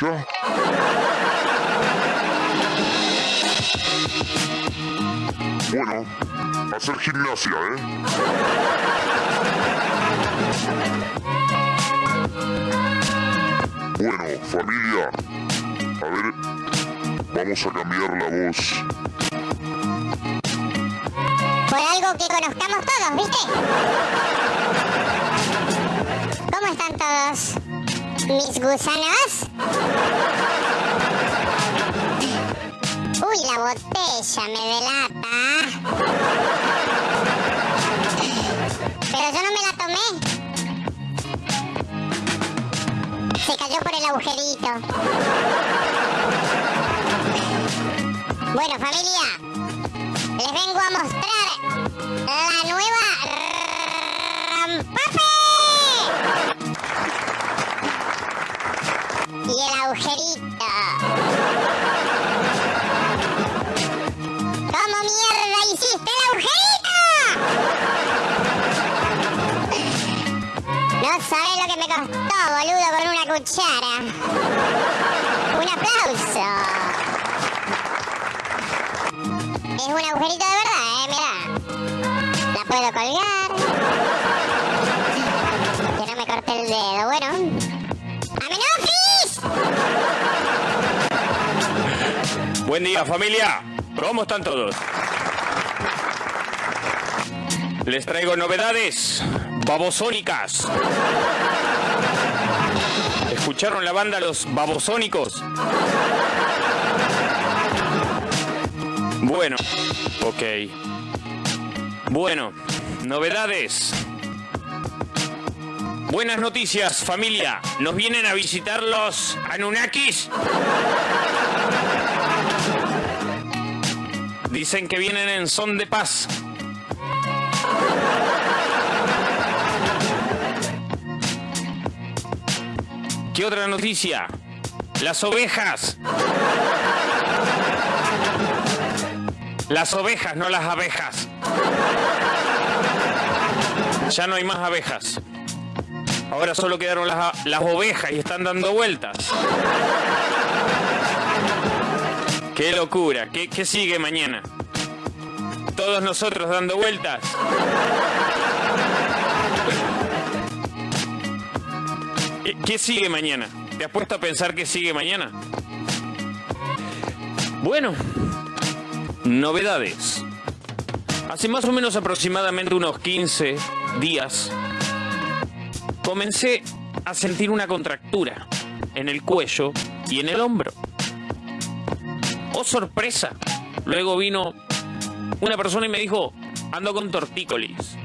Bueno, hacer gimnasia, ¿eh? Bueno, familia, a ver, vamos a cambiar la voz. Por algo que conozcamos todos, ¿viste? ¿Cómo están todos? ¿Mis gusanos? Uy, la botella me delata. Pero yo no me la tomé. Se cayó por el agujerito. Bueno, familia, les vengo a mostrar la nueva agujerito. ¿Cómo mierda hiciste el agujerito? No sabes lo que me costó, boludo, con una cuchara. Un aplauso. Es un agujerito de verdad, eh, mirá. La puedo colgar. Que no me corte el dedo. Bueno. Buen día, familia. ¿Cómo están todos? Les traigo novedades babosónicas. ¿Escucharon la banda Los Babosónicos? Bueno, ok. Bueno, novedades. Buenas noticias, familia. Nos vienen a visitar los Anunnakis. Dicen que vienen en son de paz. ¿Qué otra noticia? Las ovejas. Las ovejas, no las abejas. Ya no hay más abejas. Ahora solo quedaron las, las ovejas y están dando vueltas. Qué locura. ¿Qué, qué sigue mañana? Todos nosotros dando vueltas. ¿Qué, qué sigue mañana? ¿Te has puesto a pensar qué sigue mañana? Bueno, novedades. Hace más o menos aproximadamente unos 15 días comencé a sentir una contractura en el cuello y en el hombro. Oh, sorpresa. Luego vino una persona y me dijo, ando con tortícolis.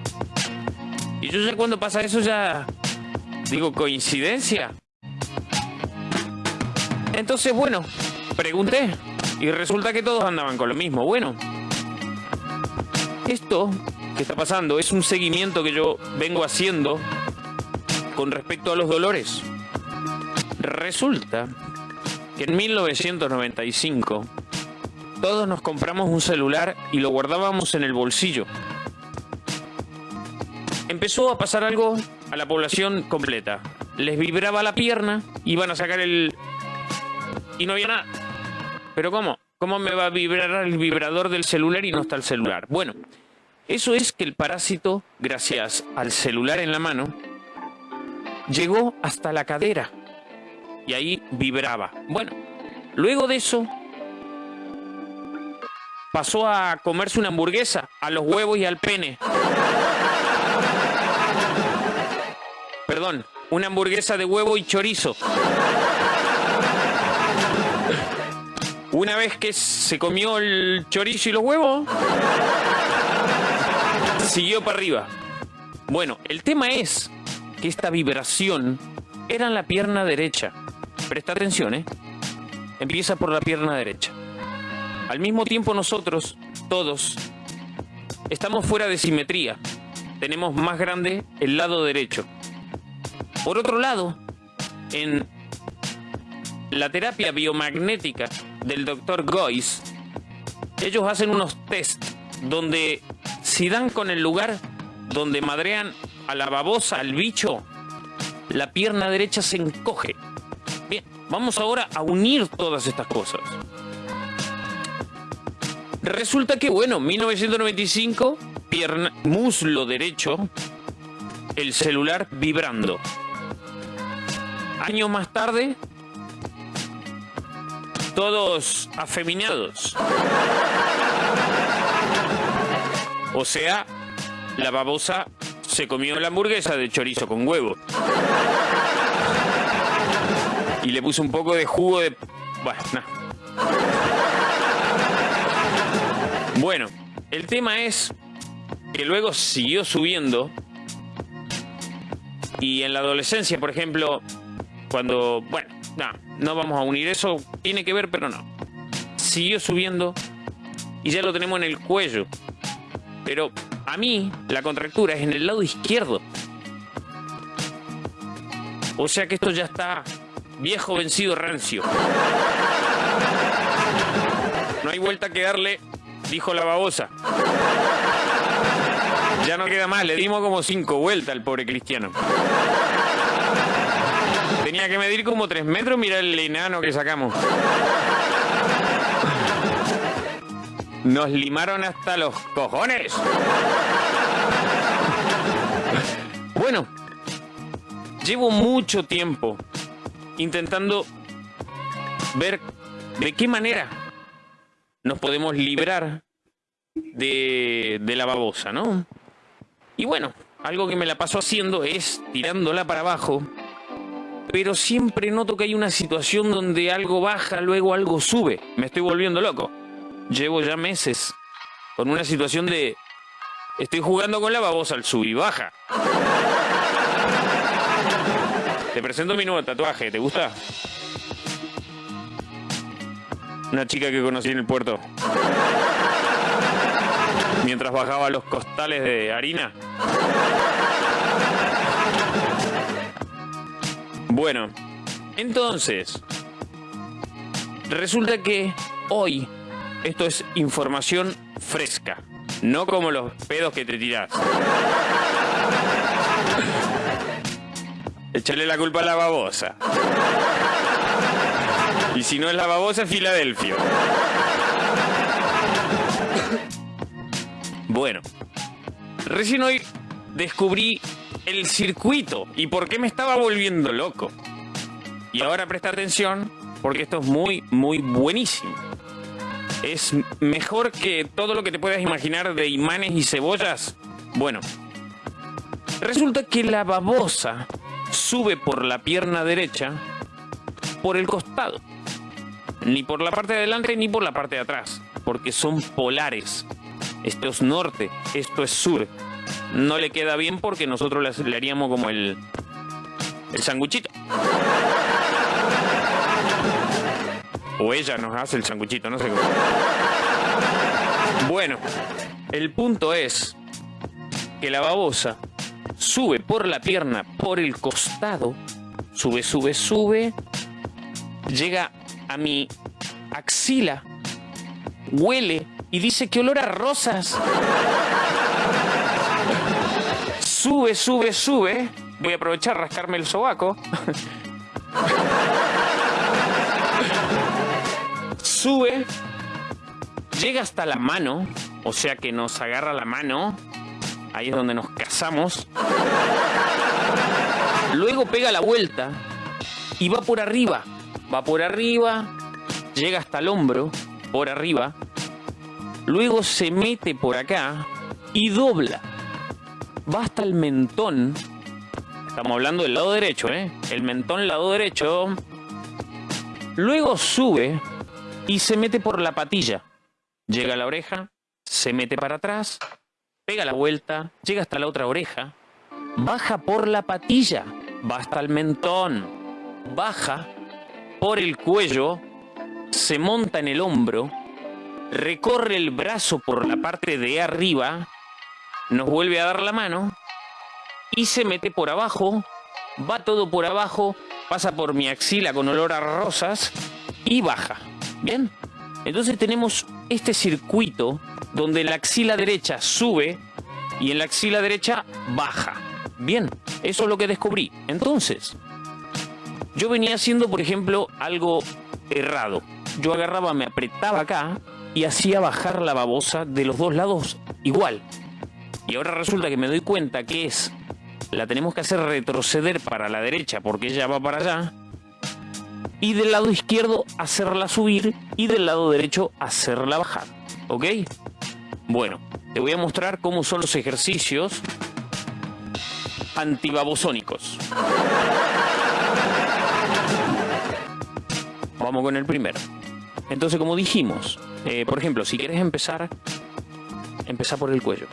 Y yo ya cuando pasa eso ya digo, ¿coincidencia? Entonces, bueno, pregunté y resulta que todos andaban con lo mismo. Bueno, esto que está pasando es un seguimiento que yo vengo haciendo con respecto a los dolores. Resulta que en 1995 todos nos compramos un celular y lo guardábamos en el bolsillo. Empezó a pasar algo a la población completa. Les vibraba la pierna, iban a sacar el... y no había nada. ¿Pero cómo? ¿Cómo me va a vibrar el vibrador del celular y no está el celular? Bueno, eso es que el parásito, gracias al celular en la mano, llegó hasta la cadera y ahí vibraba. Bueno, luego de eso pasó a comerse una hamburguesa a los huevos y al pene. Perdón, una hamburguesa de huevo y chorizo. Una vez que se comió el chorizo y los huevos, siguió para arriba. Bueno, el tema es que esta vibración era en la pierna derecha. Presta atención, ¿eh? Empieza por la pierna derecha. Al mismo tiempo nosotros, todos, estamos fuera de simetría. Tenemos más grande el lado derecho. Por otro lado, en la terapia biomagnética del doctor Goyce, ellos hacen unos test donde si dan con el lugar donde madrean a la babosa, al bicho, la pierna derecha se encoge. Vamos ahora a unir todas estas cosas. Resulta que, bueno, 1995, pierna, muslo derecho, el celular vibrando. Años más tarde, todos afeminados. O sea, la babosa se comió la hamburguesa de chorizo con huevo. Y le puso un poco de jugo de... Bueno, no. Bueno, el tema es que luego siguió subiendo. Y en la adolescencia, por ejemplo, cuando... Bueno, no, no vamos a unir eso. Tiene que ver, pero no. Siguió subiendo. Y ya lo tenemos en el cuello. Pero a mí la contractura es en el lado izquierdo. O sea que esto ya está viejo, vencido, rancio. No hay vuelta que darle, dijo la babosa. Ya no queda más, le dimos como cinco vueltas al pobre cristiano. Tenía que medir como tres metros, mira el enano que sacamos. Nos limaron hasta los cojones. Bueno, llevo mucho tiempo intentando ver de qué manera nos podemos librar de, de la babosa, ¿no? Y bueno, algo que me la paso haciendo es tirándola para abajo, pero siempre noto que hay una situación donde algo baja, luego algo sube. Me estoy volviendo loco llevo ya meses con una situación de estoy jugando con la babosa al sub y baja. Te presento mi nuevo tatuaje, ¿te gusta? Una chica que conocí en el puerto. Mientras bajaba los costales de harina. Bueno, entonces, resulta que hoy esto es información fresca, no como los pedos que te tirás. Échale la culpa a la babosa. Y si no es la babosa, es Filadelfia. Bueno, recién hoy descubrí el circuito y por qué me estaba volviendo loco. Y ahora presta atención porque esto es muy, muy buenísimo es mejor que todo lo que te puedas imaginar de imanes y cebollas. Bueno, resulta que la babosa sube por la pierna derecha por el costado. Ni por la parte de adelante ni por la parte de atrás. Porque son polares. Esto es norte, esto es sur. No le queda bien porque nosotros le haríamos como el, el sanguchito. O ella nos hace el sanguchito, no sé cómo. Bueno, el punto es que la babosa sube por la pierna, por el costado, sube, sube, sube, llega a mi axila, huele y dice que olor a rosas. Sube, sube, sube. Voy a aprovechar rascarme el sobaco sube, llega hasta la mano, o sea que nos agarra la mano, ahí es donde nos casamos. Luego pega la vuelta y va por arriba, va por arriba, llega hasta el hombro, por arriba, luego se mete por acá y dobla. Va hasta el mentón. Estamos hablando del lado derecho, ¿eh? El mentón, lado derecho. Luego sube y se mete por la patilla. Llega a la oreja, se mete para atrás, pega la vuelta, llega hasta la otra oreja, baja por la patilla, va hasta el mentón, baja por el cuello, se monta en el hombro, recorre el brazo por la parte de arriba, nos vuelve a dar la mano y se mete por abajo, va todo por abajo, pasa por mi axila con olor a rosas y baja. Bien, entonces tenemos este circuito donde la axila derecha sube y en la axila derecha baja. Bien, eso es lo que descubrí. Entonces, yo venía haciendo, por ejemplo, algo errado. Yo agarraba, me apretaba acá y hacía bajar la babosa de los dos lados igual. Y ahora resulta que me doy cuenta que es, la tenemos que hacer retroceder para la derecha porque ella va para allá. Y del lado izquierdo hacerla subir y del lado derecho hacerla bajar. ¿Ok? Bueno, te voy a mostrar cómo son los ejercicios antibabosónicos. Vamos con el primero. Entonces, como dijimos, eh, por ejemplo, si quieres empezar, empezar por el cuello.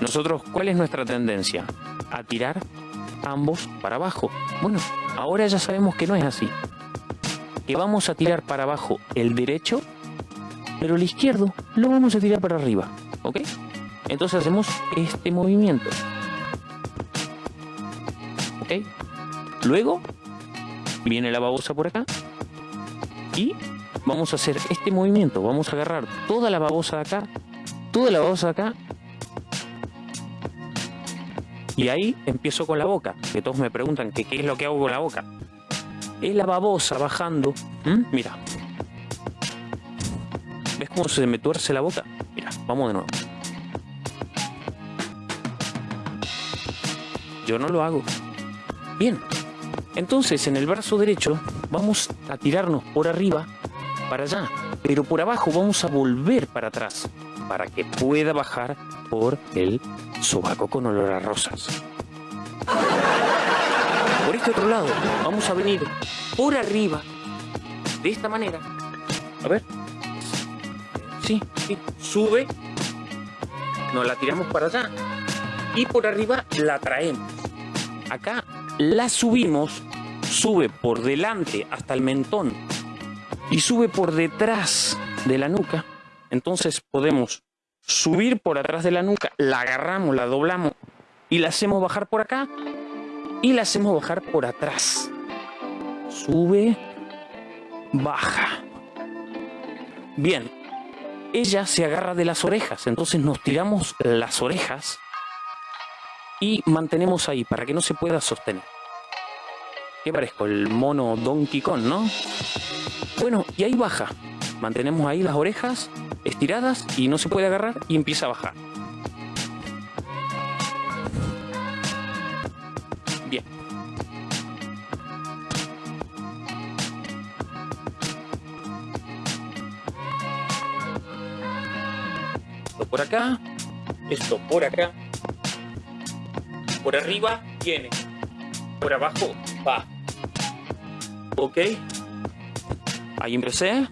Nosotros, ¿cuál es nuestra tendencia? A tirar ambos para abajo. Bueno, ahora ya sabemos que no es así. Que vamos a tirar para abajo el derecho, pero el izquierdo lo vamos a tirar para arriba. ¿Ok? Entonces hacemos este movimiento. ¿Ok? Luego viene la babosa por acá y vamos a hacer este movimiento. Vamos a agarrar toda la babosa de acá, toda la babosa de acá. Y ahí empiezo con la boca, que todos me preguntan que qué es lo que hago con la boca. Es la babosa bajando. ¿Mm? Mira. ¿Ves cómo se me tuerce la boca? Mira, vamos de nuevo. Yo no lo hago. Bien. Entonces, en el brazo derecho vamos a tirarnos por arriba para allá, pero por abajo vamos a volver para atrás para que pueda bajar por el sobaco con olor a rosas. Por este otro lado, vamos a venir por arriba, de esta manera. A ver. Sí, sí. Sube. Nos la tiramos para allá. Y por arriba la traemos. Acá la subimos. Sube por delante hasta el mentón y sube por detrás de la nuca. Entonces podemos subir por atrás de la nuca, la agarramos, la doblamos y la hacemos bajar por acá y la hacemos bajar por atrás. Sube, baja. Bien, ella se agarra de las orejas, entonces nos tiramos las orejas y mantenemos ahí para que no se pueda sostener. ¿Qué parezco? El mono Donkey Kong, ¿no? Bueno, y ahí baja. Mantenemos ahí las orejas estiradas y no se puede agarrar y empieza a bajar. Por acá, esto por acá, por arriba viene, por abajo va. ¿Ok? Ahí empecé.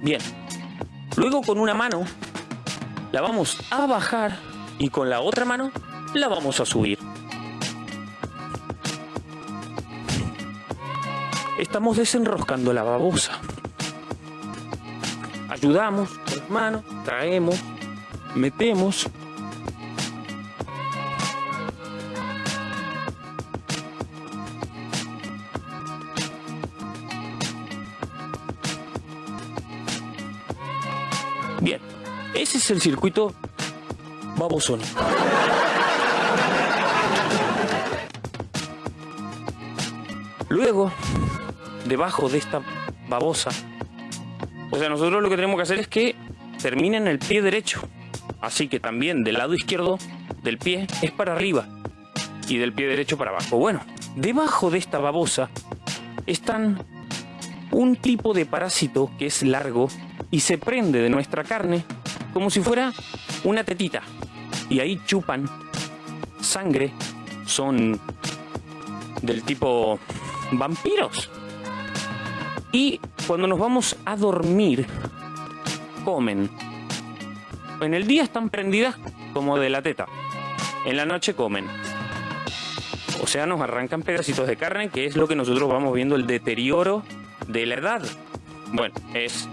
Bien. Luego con una mano la vamos a bajar y con la otra mano la vamos a subir. Estamos desenroscando la babosa. Ayudamos con las manos, traemos, metemos Bien, ese es el circuito babosónico. Luego, debajo de esta babosa, o sea, nosotros lo que tenemos que hacer es que termine en el pie derecho. Así que también del lado izquierdo del pie es para arriba y del pie derecho para abajo. Bueno, debajo de esta babosa están un tipo de parásito que es largo y se prende de nuestra carne como si fuera una tetita. Y ahí chupan sangre, son del tipo vampiros. Y cuando nos vamos a dormir, comen. En el día están prendidas como de la teta. En la noche comen. O sea, nos arrancan pedacitos de carne, que es lo que nosotros vamos viendo el deterioro de la edad. Bueno, es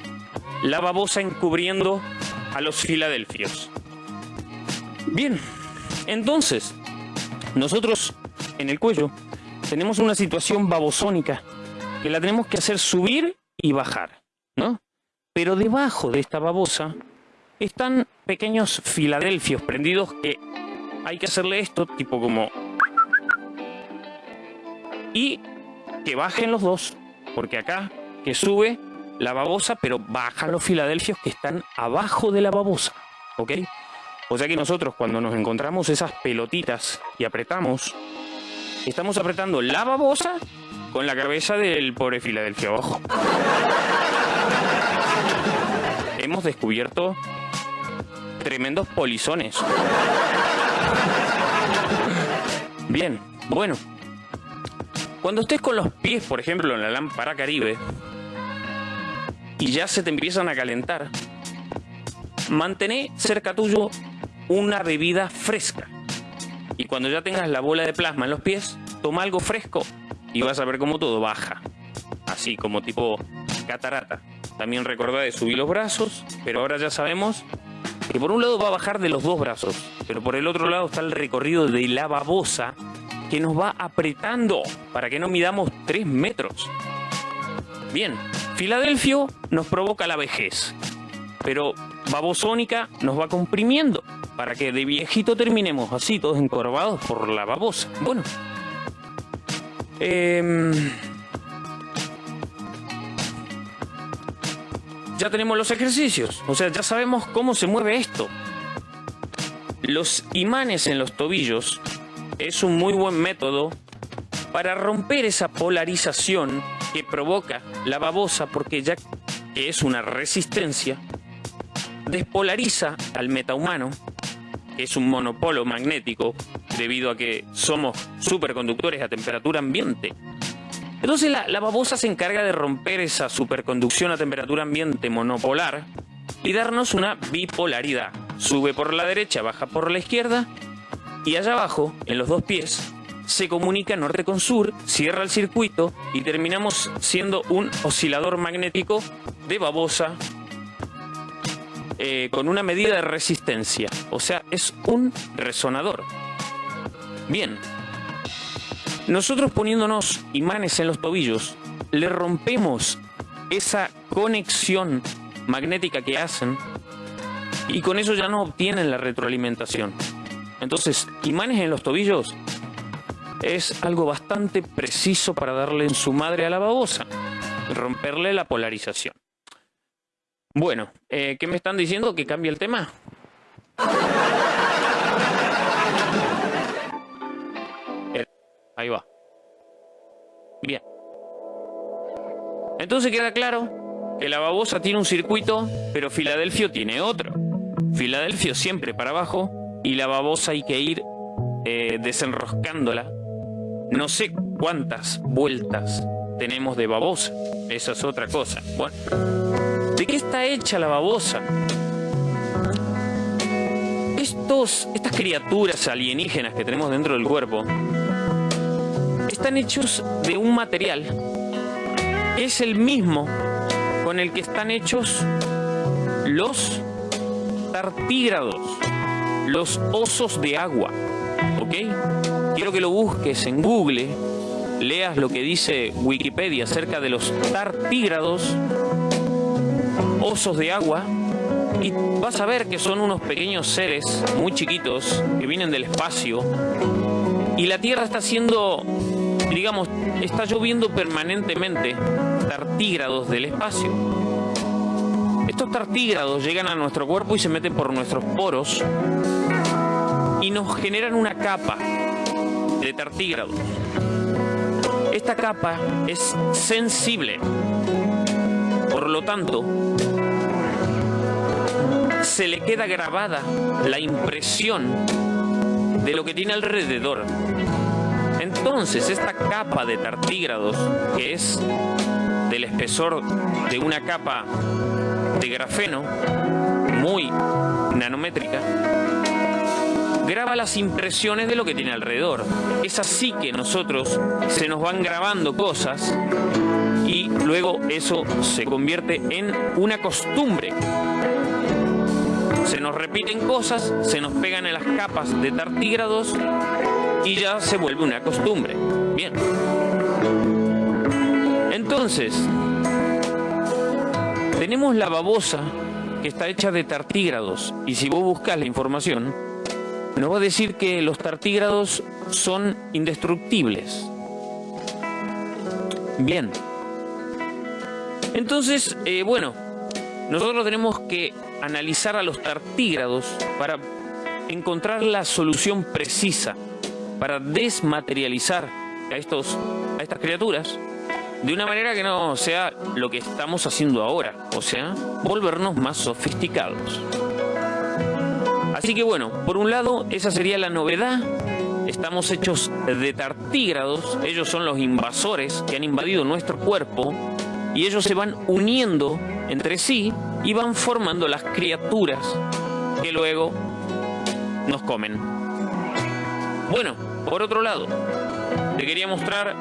la babosa encubriendo a los filadelfios. Bien, entonces, nosotros en el cuello tenemos una situación babosónica que la tenemos que hacer subir y bajar, ¿no? Pero debajo de esta babosa están pequeños filadelfios prendidos que hay que hacerle esto, tipo como... Y que bajen los dos, porque acá que sube la babosa, pero bajan los filadelfios que están abajo de la babosa, ¿ok? O sea que nosotros cuando nos encontramos esas pelotitas y apretamos, estamos apretando la babosa con la cabeza del pobre Filadelfia abajo. Hemos descubierto tremendos polizones. Bien, bueno. Cuando estés con los pies, por ejemplo, en la lámpara caribe, y ya se te empiezan a calentar, mantén cerca tuyo una bebida fresca. Y cuando ya tengas la bola de plasma en los pies, toma algo fresco y vas a ver cómo todo baja. Así como tipo catarata. También recordá de subir los brazos, pero ahora ya sabemos que por un lado va a bajar de los dos brazos, pero por el otro lado está el recorrido de la babosa que nos va apretando para que no midamos 3 metros. Bien, Filadelfio nos provoca la vejez, pero babosónica nos va comprimiendo para que de viejito terminemos así, todos encorvados por la babosa. Bueno, eh, ya tenemos los ejercicios, o sea, ya sabemos cómo se mueve esto. Los imanes en los tobillos es un muy buen método para romper esa polarización que provoca la babosa, porque ya que es una resistencia, despolariza al metahumano, que es un monopolo magnético, debido a que somos superconductores a temperatura ambiente. Entonces la, babosa se encarga de romper esa superconducción a temperatura ambiente monopolar y darnos una bipolaridad. Sube por la derecha, baja por la izquierda y allá abajo, en los dos pies, se comunica norte con sur, cierra el circuito y terminamos siendo un oscilador magnético de babosa eh, con una medida de resistencia. O sea, es un resonador. Bien, nosotros poniéndonos imanes en los tobillos, le rompemos esa conexión magnética que hacen y con eso ya no obtienen la retroalimentación. Entonces, imanes en los tobillos es algo bastante preciso para darle en su madre a la babosa, romperle la polarización. Bueno, eh, ¿qué me están diciendo? ¿Que cambie el tema? Ahí va. Bien. Entonces queda claro que la babosa tiene un circuito, pero Filadelfio tiene otro. Filadelfio siempre para abajo y la babosa hay que ir eh, desenroscándola. No sé cuántas vueltas tenemos de babosa. Esa es otra cosa. Bueno, ¿de qué está hecha la babosa? Estos, estas criaturas alienígenas que tenemos dentro del cuerpo están hechos de un material es el mismo con el que están hechos los tartígrados, los osos de agua. ¿Ok? Quiero que lo busques en Google, leas lo que dice Wikipedia acerca de los tartígrados, osos de agua, y vas a ver que son unos pequeños seres muy chiquitos que vienen del espacio y la Tierra está siendo digamos, está lloviendo permanentemente tartígrados del espacio. Estos tartígrados llegan a nuestro cuerpo y se meten por nuestros poros y nos generan una capa de tartígrados. Esta capa es sensible, por lo tanto, se le queda grabada la impresión de lo que tiene alrededor. Entonces, esta capa de tartígrados, que es del espesor de una capa de grafeno muy nanométrica, graba las impresiones de lo que tiene alrededor. Es así que nosotros se nos van grabando cosas y luego eso se convierte en una costumbre. Se nos repiten cosas, se nos pegan en las capas de tartígrados y ya se vuelve una costumbre. Bien. Entonces, tenemos la babosa que está hecha de tartígrados y si vos buscas la información, nos va a decir que los tartígrados son indestructibles. Bien. Entonces, eh, bueno, nosotros tenemos que analizar a los tartígrados para encontrar la solución precisa, para desmaterializar a, estos, a estas criaturas de una manera que no sea lo que estamos haciendo ahora, o sea, volvernos más sofisticados. Así que bueno, por un lado, esa sería la novedad. Estamos hechos de tartígrados, ellos son los invasores que han invadido nuestro cuerpo y ellos se van uniendo entre sí y van formando las criaturas que luego nos comen. Bueno, por otro lado, te quería mostrar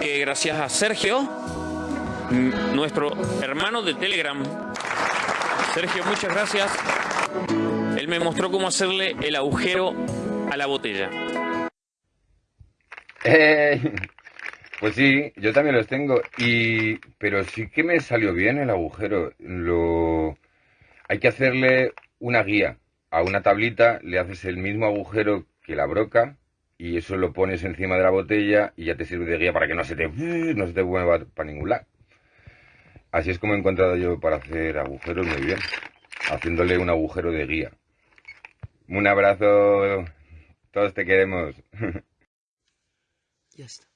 que gracias a Sergio, nuestro hermano de Telegram, Sergio, muchas gracias. Él me mostró cómo hacerle el agujero a la botella. Eh, pues sí, yo también los tengo. Y pero sí que me salió bien el agujero. Lo hay que hacerle una guía a una tablita, le haces el mismo agujero que la broca y eso lo pones encima de la botella y ya te sirve de guía para que no se te no se te mueva para ningún lado. Así es como he encontrado yo para hacer agujeros muy bien haciéndole un agujero de guía. Un abrazo, todos te queremos. Ya está.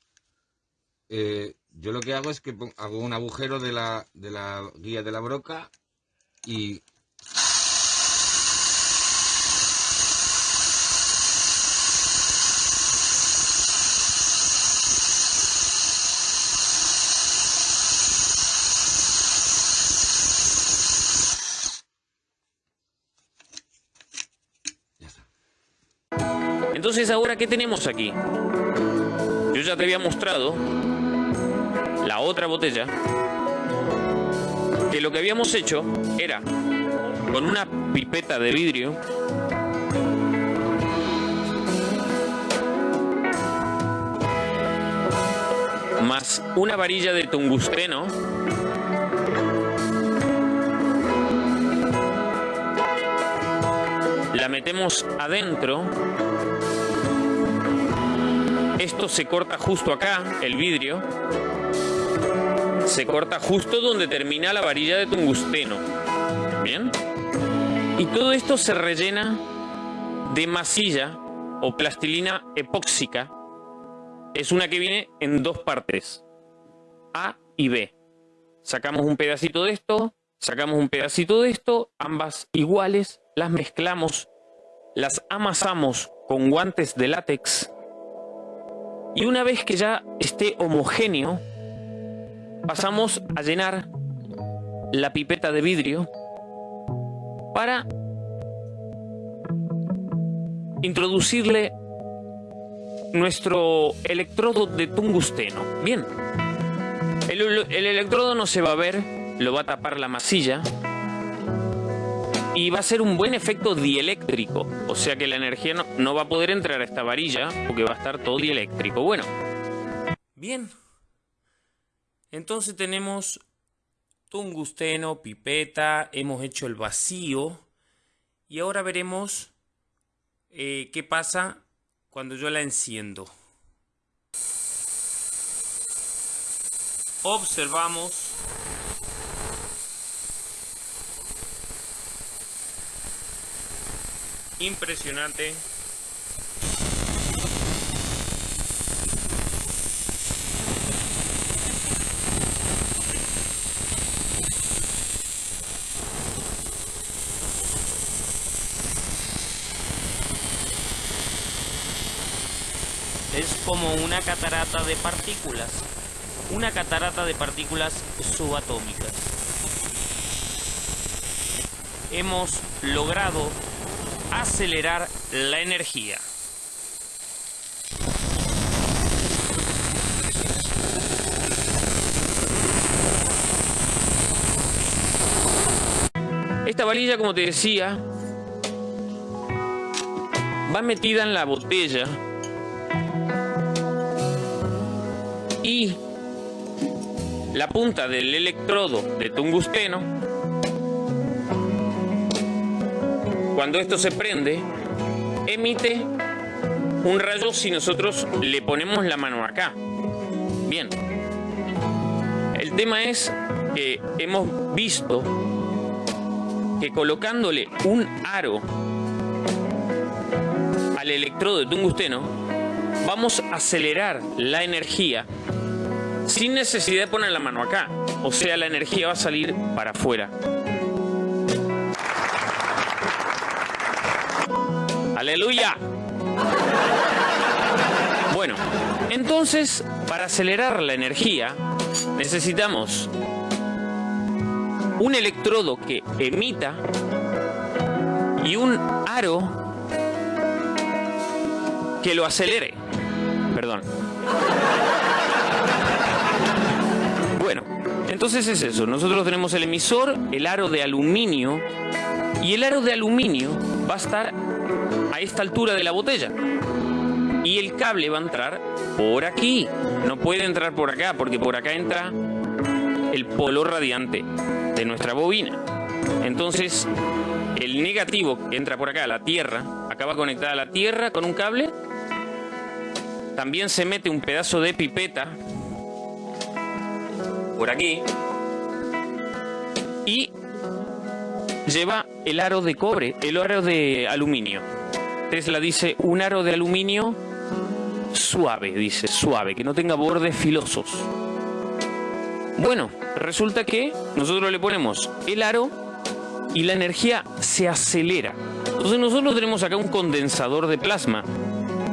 Eh, yo lo que hago es que hago un agujero de la, de la guía de la broca y Entonces, ahora, ¿qué tenemos aquí? Yo ya te había mostrado la otra botella, que lo que habíamos hecho era, con una pipeta de vidrio, más una varilla de tungusteno, la metemos adentro esto se corta justo acá, el vidrio. Se corta justo donde termina la varilla de tungusteno. ¿Bien? Y todo esto se rellena de masilla o plastilina epóxica. Es una que viene en dos partes, A y B. Sacamos un pedacito de esto, sacamos un pedacito de esto, ambas iguales, las mezclamos, las amasamos con guantes de látex y una vez que ya esté homogéneo, pasamos a llenar la pipeta de vidrio para introducirle nuestro electrodo de tungusteno. Bien, el, el, electrodo no se va a ver, lo va a tapar la masilla y va a ser un buen efecto dieléctrico, o sea que la energía no, va a poder entrar a esta varilla porque va a estar todo dieléctrico. Bueno, bien, entonces tenemos tungusteno, pipeta, hemos hecho el vacío y ahora veremos eh, qué pasa cuando yo la enciendo. Observamos impresionante. Es como una catarata de partículas, una catarata de partículas subatómicas. Hemos logrado acelerar la energía. Esta varilla, como te decía, va metida en la botella y la punta del electrodo de tungusteno cuando esto se prende, emite un rayo si nosotros le ponemos la mano acá. Bien. El tema es que hemos visto que colocándole un aro al electrodo de tungsteno, vamos a acelerar la energía sin necesidad de poner la mano acá. O sea, la energía va a salir para afuera. Aleluya. Bueno, entonces, para acelerar la energía, necesitamos un electrodo que emita y un aro que lo acelere. Perdón. Bueno, entonces es eso. Nosotros tenemos el emisor, el aro de aluminio, y el aro de aluminio va a estar a esta altura de la botella. Y el cable va a entrar por aquí. No puede entrar por acá, porque por acá entra el polo radiante de nuestra bobina. Entonces, el negativo que entra por acá, la Tierra, acaba conectada a la Tierra con un cable también se mete un pedazo de pipeta por aquí y lleva el aro de cobre, el aro de aluminio. Tesla dice un aro de aluminio suave, dice suave, que no tenga bordes filosos. Bueno, resulta que nosotros le ponemos el aro y la energía se acelera. Entonces nosotros tenemos acá un condensador de plasma.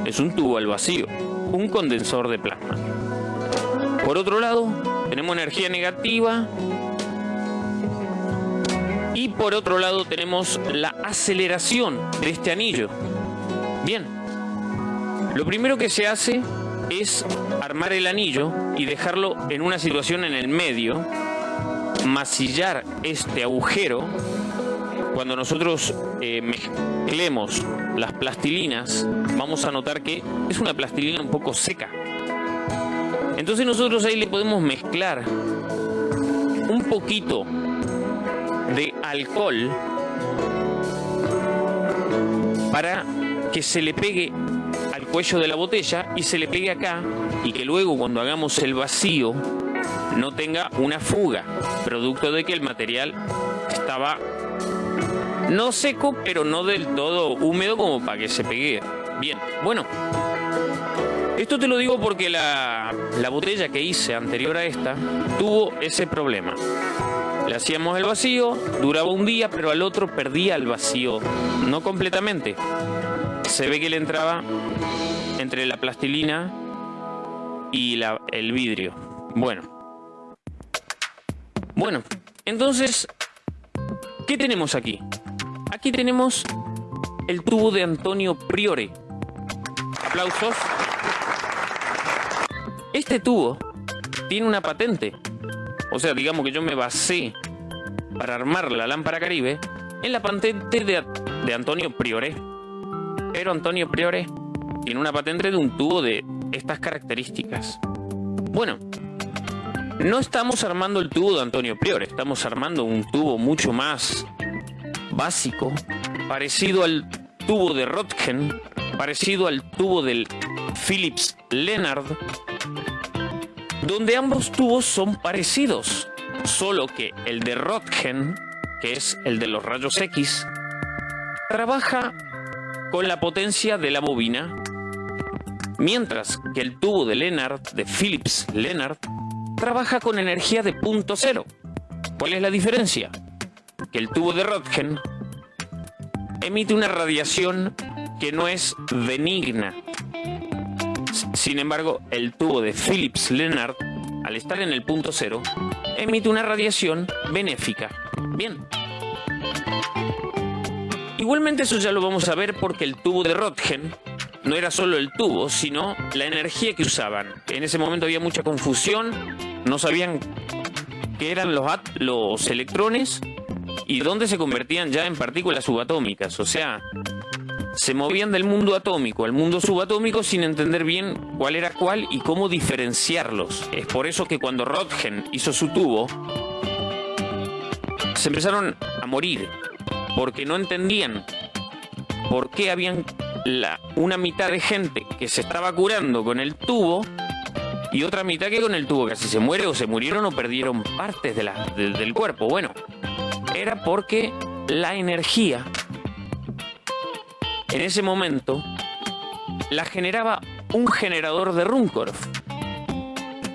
Es un tubo al vacío un condensador de plasma. Por otro lado, tenemos energía negativa y por otro lado tenemos la aceleración de este anillo. Bien, lo primero que se hace es armar el anillo y dejarlo en una situación en el medio, masillar este agujero. Cuando nosotros eh, mezclemos las plastilinas, vamos a notar que es una plastilina un poco seca. Entonces nosotros ahí le podemos mezclar un poquito de alcohol para que se le pegue al cuello de la botella y se le pegue acá y que luego cuando hagamos el vacío no tenga una fuga, producto de que el material estaba no seco, pero no del todo húmedo como para que se pegue. Bien, bueno. Esto te lo digo porque la, la botella que hice anterior a esta tuvo ese problema. Le hacíamos el vacío, duraba un día, pero al otro perdía el vacío. No completamente. Se ve que le entraba entre la plastilina y el vidrio. Bueno. Bueno, entonces, ¿qué tenemos aquí? Aquí tenemos el tubo de Antonio Priore. Aplausos. Este tubo tiene una patente. O sea, digamos que yo me basé para armar la lámpara Caribe en la patente de, Antonio Priore. Pero Antonio Priore tiene una patente de un tubo de estas características. Bueno, no estamos armando el tubo de Antonio Priore, estamos armando un tubo mucho más básico, parecido al tubo de Röntgen, parecido al tubo del Philips Leonard, donde ambos tubos son parecidos, solo que el de Röntgen, que es el de los rayos X, trabaja con la potencia de la bobina, mientras que el tubo de Leonard, de Philips Leonard, trabaja con energía de punto cero. ¿Cuál es la diferencia? Que el tubo de Röntgen emite una radiación que no es benigna. Sin embargo, el tubo de Philips Leonard, al estar en el punto cero, emite una radiación benéfica. Bien. Igualmente eso ya lo vamos a ver porque el tubo de Röntgen no era solo el tubo, sino la energía que usaban. En ese momento había mucha confusión, no sabían qué eran los, los electrones y dónde se convertían ya en partículas subatómicas. O sea, se movían del mundo atómico al mundo subatómico sin entender bien cuál era cuál y cómo diferenciarlos. Es por eso que cuando Röntgen hizo su tubo, se empezaron a morir, porque no entendían por qué habían la, una mitad de gente que se estaba curando con el tubo y otra mitad que con el tubo casi se muere o se murieron o perdieron partes de la, de- del cuerpo. Bueno, era porque la energía en ese momento la generaba un generador de Runcorf.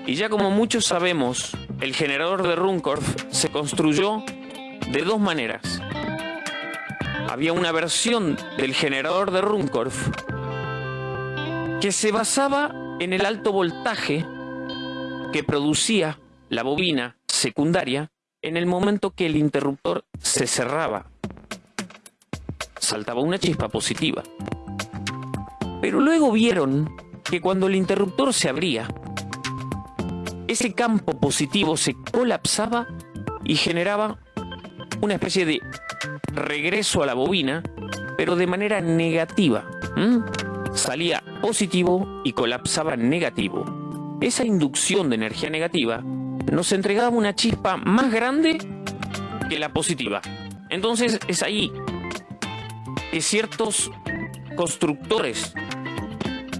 Y ya como muchos sabemos, el generador de Runcorf se construyó de dos maneras. Había una versión del generador de Runcorf que se basaba en el alto voltaje que producía la bobina secundaria en el momento que el interruptor se cerraba. Saltaba una chispa positiva. Pero luego vieron que cuando el interruptor se abría, ese campo positivo se colapsaba y generaba una especie de regreso a la bobina, pero de manera negativa. Salía positivo y colapsaba negativo. Esa inducción de energía negativa nos entregaba una chispa más grande que la positiva. Entonces es ahí que ciertos constructores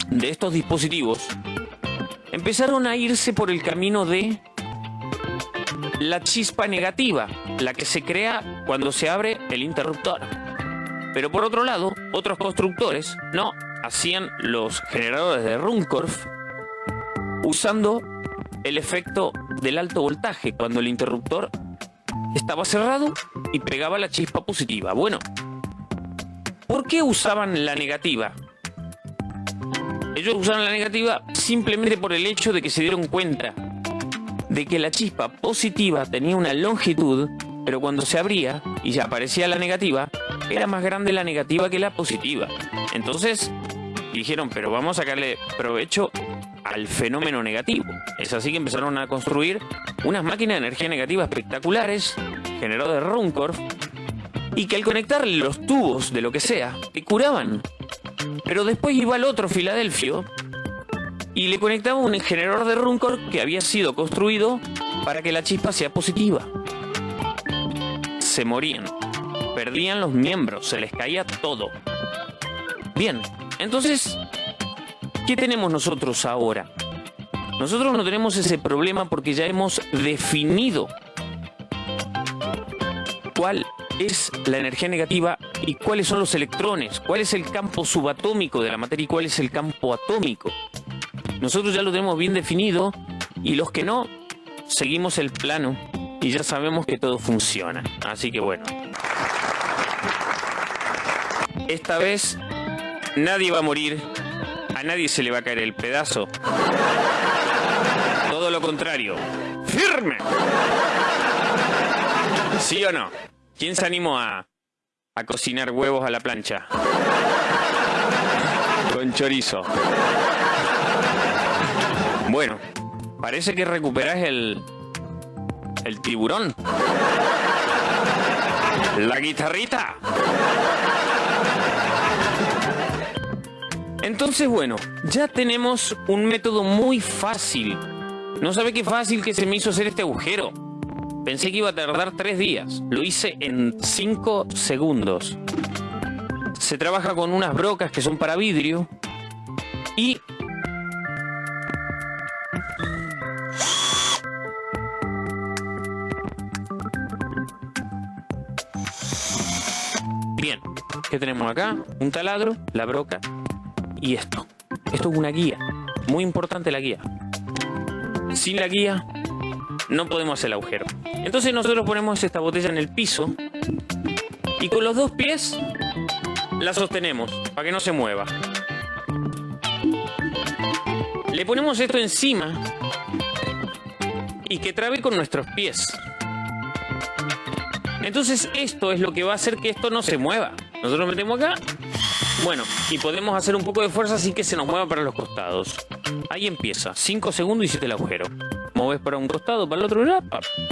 de estos dispositivos empezaron a irse por el camino de la chispa negativa, la que se crea cuando se abre el interruptor. Pero por otro lado, otros constructores no hacían los generadores de Runcorf usando el efecto del alto voltaje cuando el interruptor estaba cerrado y pegaba la chispa positiva. Bueno, ¿por qué usaban la negativa? Ellos usaron la negativa simplemente por el hecho de que se dieron cuenta de que la chispa positiva tenía una longitud, pero cuando se abría y ya aparecía la negativa, era más grande la negativa que la positiva. Entonces dijeron, pero vamos a sacarle provecho al fenómeno negativo. Es así que empezaron a construir unas máquinas de energía negativa espectaculares, generadas de Runcorf, y que al conectarle los tubos de lo que sea, te curaban. Pero después iba al otro Filadelfio y le conectaba un generador de Runcorf que había sido construido para que la chispa sea positiva. Se morían, perdían los miembros, se les caía todo. Bien, entonces, ¿qué tenemos nosotros ahora? Nosotros no tenemos ese problema porque ya hemos definido cuál es la energía negativa y cuáles son los electrones, cuál es el campo subatómico de la materia y cuál es el campo atómico. Nosotros ya lo tenemos bien definido y los que no, seguimos el plano y ya sabemos que todo funciona. Así que bueno. Esta vez nadie va a morir, a nadie se le va a caer el pedazo. Todo lo contrario. ¡Firme! ¿Sí o no? ¿Quién se animó a, a cocinar huevos a la plancha? Con chorizo. Bueno, parece que recuperás el. el tiburón. La guitarrita. Entonces, bueno, ya tenemos un método muy fácil. No sabe qué fácil que se me hizo hacer este agujero. Pensé que iba a tardar tres días. Lo hice en cinco segundos. Se trabaja con unas brocas que son para vidrio. Y Bien, ¿qué tenemos acá? Un taladro, la broca y esto. Esto es una guía. Muy importante la guía. Sin la guía no podemos hacer el agujero. Entonces nosotros ponemos esta botella en el piso y con los dos pies la sostenemos para que no se mueva. Le ponemos esto encima y que trabe con nuestros pies. Entonces esto es lo que va a hacer que esto no se mueva. Nosotros metemos acá, bueno, y podemos hacer un poco de fuerza sin que se nos mueva para los costados. Ahí empieza, 5 segundos y hiciste el agujero. Moves para un costado, para el otro, ya,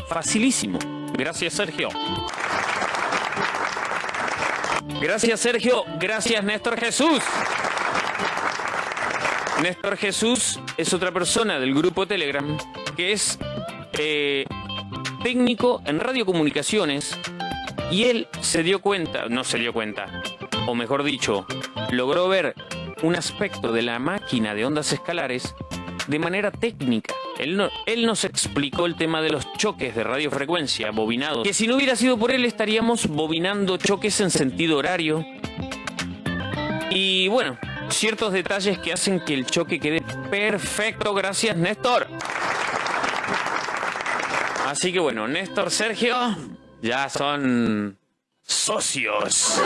facilísimo. Gracias Sergio. Gracias Sergio, gracias Néstor Jesús. Néstor Jesús es otra persona del grupo Telegram que es eh, técnico en radiocomunicaciones y él se dio cuenta, no se dio cuenta, o mejor dicho, logró ver un aspecto de la máquina de ondas escalares de manera técnica. Él, no- él nos explicó el tema de los choques de radiofrecuencia bobinados, que si no hubiera sido por él estaríamos bobinando choques en sentido horario. Y bueno, ciertos detalles que hacen que el choque quede perfecto. Gracias, Néstor. Así que bueno, Néstor, Sergio, ya son socios.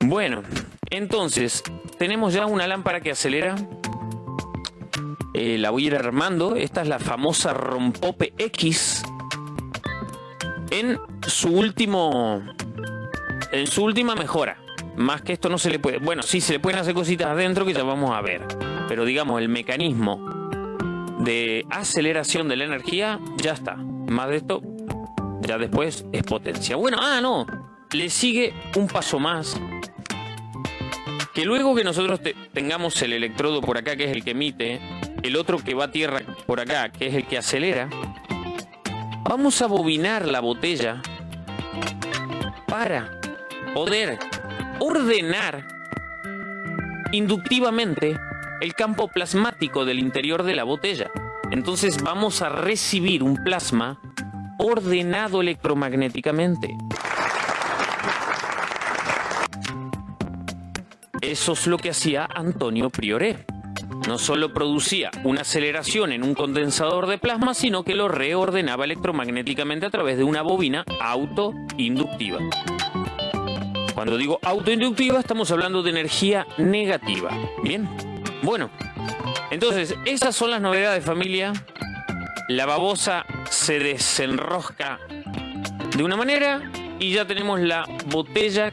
Bueno, entonces, tenemos ya una lámpara que acelera. Eh, la voy a ir armando. Esta es la famosa Rompope X. En su último. En su última mejora. Más que esto no se le puede. Bueno, sí, se le pueden hacer cositas adentro que ya vamos a ver. Pero digamos, el mecanismo de aceleración de la energía ya está. Más de esto, ya después es potencia. Bueno, ah, no. Le sigue un paso más que luego que nosotros te- tengamos el electrodo por acá, que es el que emite, el otro que va a tierra por acá, que es el que acelera, vamos a bobinar la botella para poder ordenar inductivamente el campo plasmático del interior de la botella. Entonces vamos a recibir un plasma ordenado electromagnéticamente. Eso es lo que hacía Antonio Prioré. No solo producía una aceleración en un condensador de plasma, sino que lo reordenaba electromagnéticamente a través de una bobina autoinductiva. Cuando digo autoinductiva, estamos hablando de energía negativa. Bien. Bueno, entonces, esas son las novedades, familia. La babosa se desenrosca de una manera y ya tenemos la botella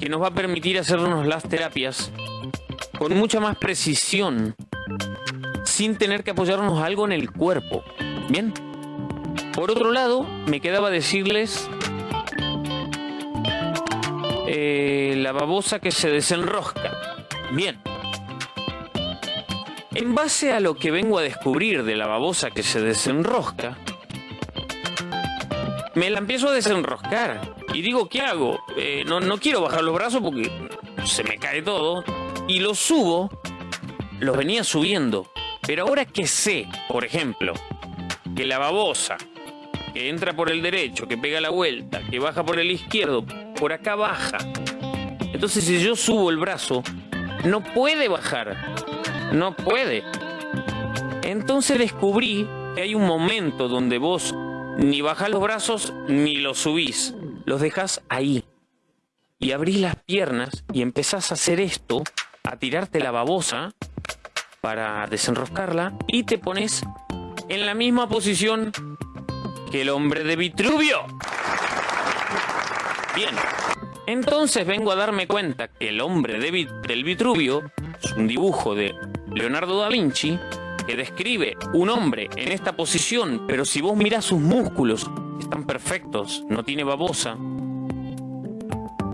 que nos va a permitir hacernos las terapias con mucha más precisión, sin tener que apoyarnos algo en el cuerpo. Bien. Por otro lado, me quedaba decirles eh, la babosa que se desenrosca. Bien. En base a lo que vengo a descubrir de la babosa que se desenrosca, me la empiezo a desenroscar. Y digo, ¿qué hago? Eh, no, no quiero bajar los brazos porque se me cae todo. Y los subo, los venía subiendo. Pero ahora que sé, por ejemplo, que la babosa, que entra por el derecho, que pega la vuelta, que baja por el izquierdo, por acá baja. Entonces si yo subo el brazo, no puede bajar. No puede. Entonces descubrí que hay un momento donde vos ni bajás los brazos ni los subís. Los dejas ahí. Y abrís las piernas y empezás a hacer esto, a tirarte la babosa para desenroscarla y te pones en la misma posición que el hombre de Vitruvio. Bien. Entonces vengo a darme cuenta que el hombre de del Vitruvio es un dibujo de Leonardo da Vinci que describe un hombre en esta posición, pero si vos mirás sus músculos, están perfectos, no tiene babosa.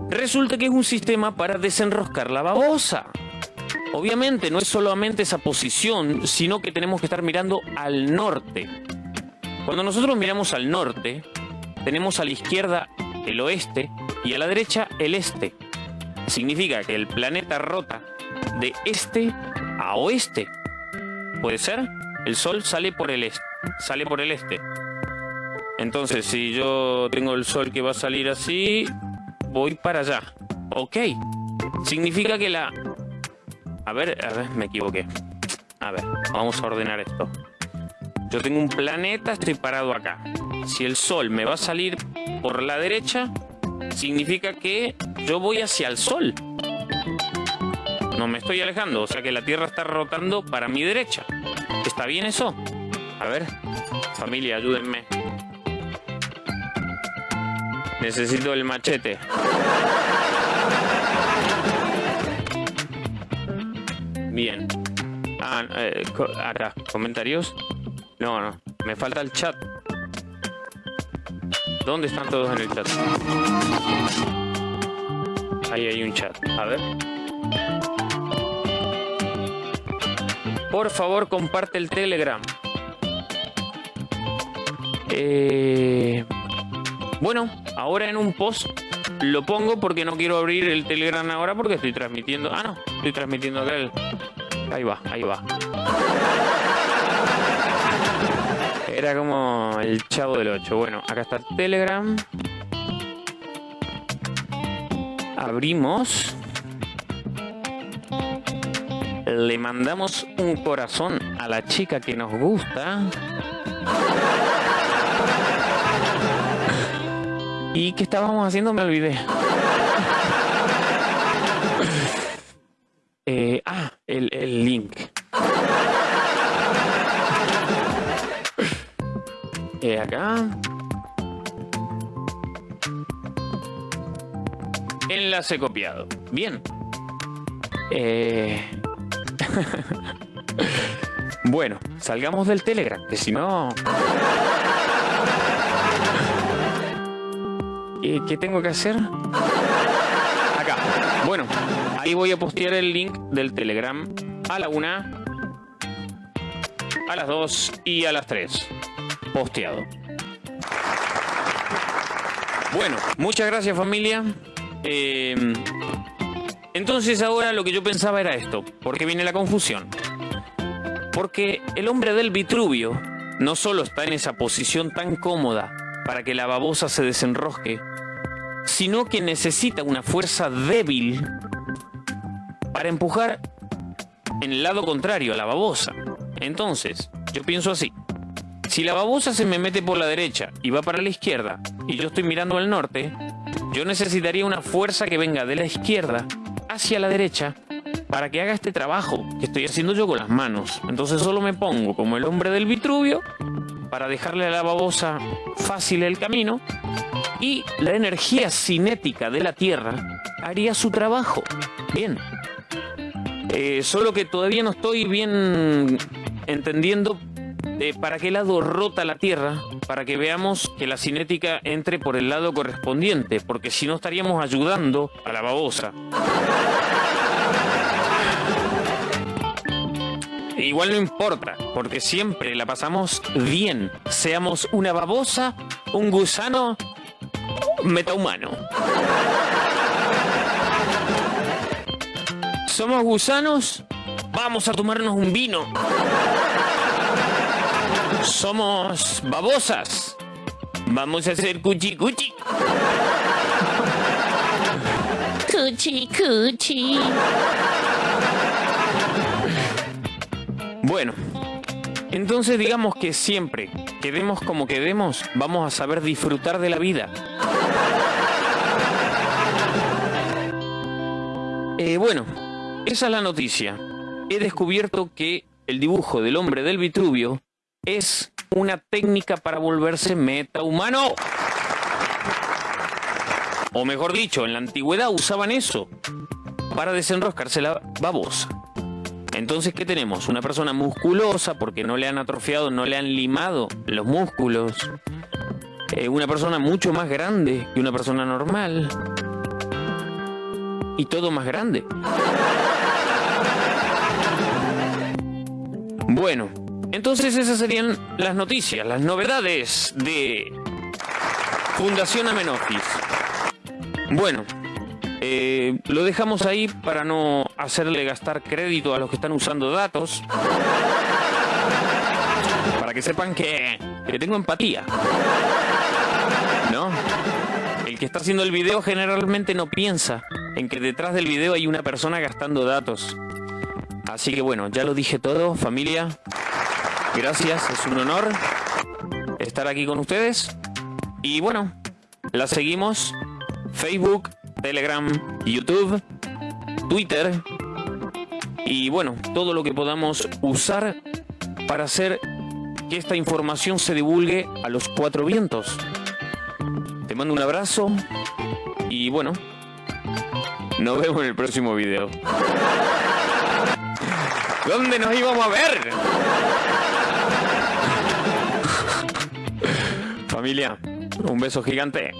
Resulta que es un sistema para desenroscar la babosa. Obviamente no es solamente esa posición, sino que tenemos que estar mirando al norte. Cuando nosotros miramos al norte, tenemos a la izquierda el oeste y a la derecha el este. Significa que el planeta rota de este a oeste. ¿Puede ser? El sol sale por el este. Sale por el este. Entonces, si yo tengo el sol que va a salir así, voy para allá. Ok. Significa que la... A ver, a ver, me equivoqué. A ver, vamos a ordenar esto. Yo tengo un planeta, estoy parado acá. Si el sol me va a salir por la derecha, significa que yo voy hacia el sol. No me estoy alejando, o sea que la Tierra está rotando para mi derecha. ¿Está bien eso? A ver, familia, ayúdenme. Necesito el machete. Bien. Ah, eh, comentarios. No, no, me falta el chat. ¿Dónde están todos en el chat? Ahí hay un chat. A ver. Por favor, comparte el Telegram. Eh, bueno, ahora en un post lo pongo porque no quiero abrir el Telegram ahora porque estoy transmitiendo. Ah, no, estoy transmitiendo acá el. Ahí va, ahí va. Era como el chavo del 8. Bueno, acá está el Telegram. Abrimos. Le mandamos un corazón a la chica que nos gusta. ¿Y qué estábamos haciendo? Me olvidé. Eh, ah, el, el link. Eh, acá. Enlace copiado. Bien. Eh... bueno, salgamos del Telegram, que si no... ¿Y ¿Qué tengo que hacer? Acá. Bueno, ahí voy a postear el link del Telegram a la una, a las dos y a las tres. Posteado. Bueno, muchas gracias familia. Eh, entonces ahora lo que yo pensaba era esto. ¿Por qué viene la confusión? Porque el hombre del Vitruvio no solo está en esa posición tan cómoda para que la babosa se desenrosque, sino que necesita una fuerza débil para empujar en el lado contrario a la babosa. Entonces, yo pienso así. Si la babosa se me mete por la derecha y va para la izquierda, y yo estoy mirando al norte, yo necesitaría una fuerza que venga de la izquierda hacia la derecha para que haga este trabajo que estoy haciendo yo con las manos. Entonces solo me pongo como el hombre del Vitruvio para dejarle a la babosa fácil el camino y la energía cinética de la Tierra haría su trabajo. Bien. Eh, solo que todavía no estoy bien entendiendo eh, para qué lado rota la Tierra, para que veamos que la cinética entre por el lado correspondiente, porque si no estaríamos ayudando a la babosa. Igual no importa, porque siempre la pasamos bien, seamos una babosa, un gusano, metahumano. ¿Somos gusanos? Vamos a tomarnos un vino. Somos babosas. Vamos a hacer cuchi cuchi. Cuchi cuchi. Bueno, entonces digamos que siempre, quedemos como quedemos, vamos a saber disfrutar de la vida. Eh, bueno, esa es la noticia. He descubierto que el dibujo del hombre del Vitruvio es una técnica para volverse metahumano. O mejor dicho, en la antigüedad usaban eso para desenroscarse la babosa. Entonces, ¿qué tenemos? Una persona musculosa porque no le han atrofiado, no le han limado los músculos. Eh, una persona mucho más grande que una persona normal. Y todo más grande. Bueno, entonces esas serían las noticias, las novedades de Fundación Amenofis. Bueno, eh, lo dejamos ahí para no hacerle gastar crédito a los que están usando datos. Para que sepan que, que tengo empatía. ¿No? El que está haciendo el video generalmente no piensa en que detrás del video hay una persona gastando datos. Así que bueno, ya lo dije todo, familia. Gracias, es un honor estar aquí con ustedes. Y bueno, la seguimos. Facebook, Telegram, YouTube, Twitter y bueno, todo lo que podamos usar para hacer que esta información se divulgue a los cuatro vientos. Te mando un abrazo y bueno, nos vemos en el próximo video. ¿Dónde nos íbamos a ver? Familia, un beso gigante.